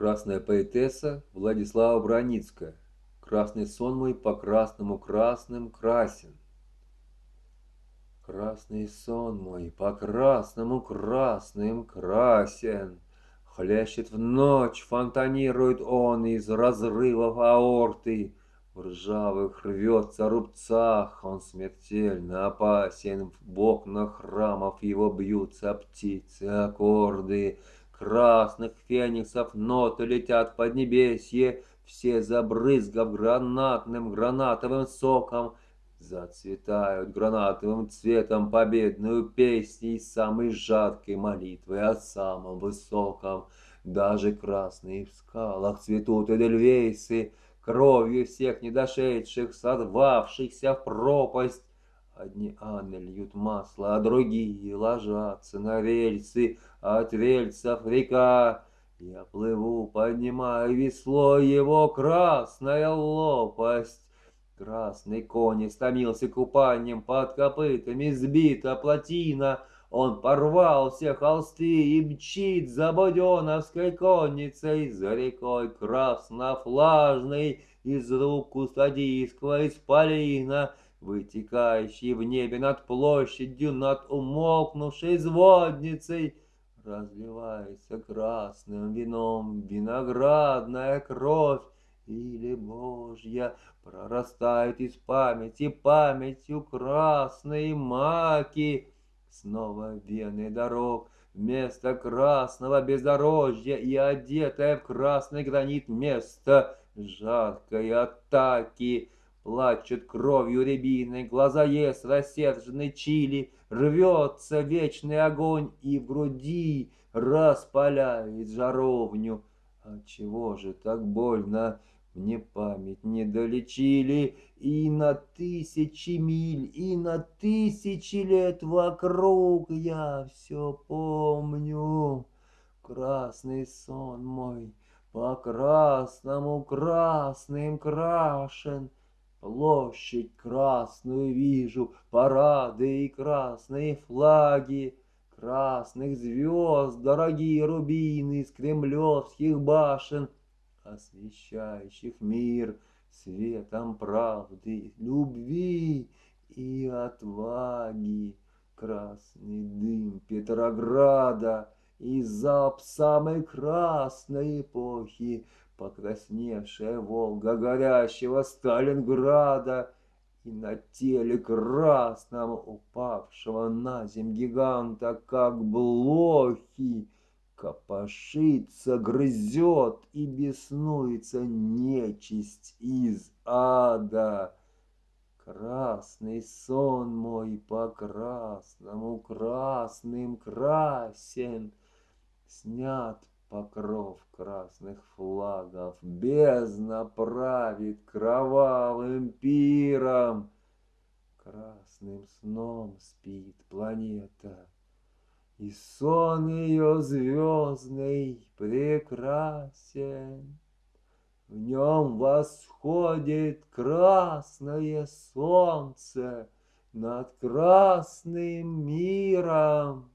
Красная поэтесса Владислава Броницкая. Красный сон мой по красному красным красен. Красный сон мой по красному красным красен. Хлещет в ночь, фонтанирует он из разрывов аорты. В ржавых рвется рубцах, он смертельно опасен. В окнах храмов его бьются птицы, аккорды. Красных фениксов ноты летят под небесье, Все забрызгав гранатным гранатовым соком, Зацветают гранатовым цветом победную песней Самой жаркой молитвы о самом высоком. Даже красные в скалах цветут эдельвейсы, Кровью всех недошедших, сорвавшихся в пропасть, Одни аны льют масло, а другие ложатся на рельсы, от рельсов река. Я плыву, поднимаю весло, его красная лопасть. Красный конь истомился купанием, под копытами сбита плотина. Он порвал все холсты и мчит за буденовской конницей, за рекой краснофлажной, из рук кустадийского исполина вытекающий в небе над площадью, над умолкнувшей звонницей, разливается красным вином виноградная кровь, или Божья прорастает из памяти памятью красные маки. Снова вены дорог, вместо красного бездорожья и одетое в красный гранит место жаркой атаки. Плачут кровью рябины, глаза ест рассерженный чили, Рвется вечный огонь и в груди распаляет жаровню. А чего же так больно? Мне память не долечили, и на тысячи миль, и на тысячи лет вокруг я все помню. Красный сон мой по красному красным крашен, Площадь красную вижу, парады и красные флаги, Красных звезд, дорогие рубины с кремлевских башен, Освещающих мир светом правды, любви и отваги. Красный дым Петрограда и залп самой красной эпохи Покрасневшая Волга горящего Сталинграда И на теле красном упавшего на земь гиганта, как блохи, Копошится, грызет и беснуется нечисть из ада. Красный сон мой по красному красным красен, Снят покров красных флагов, бездна правит кровавым пиром. Красным сном спит планета, и сон ее звездный прекрасен. В нем восходит красное солнце над красным миром.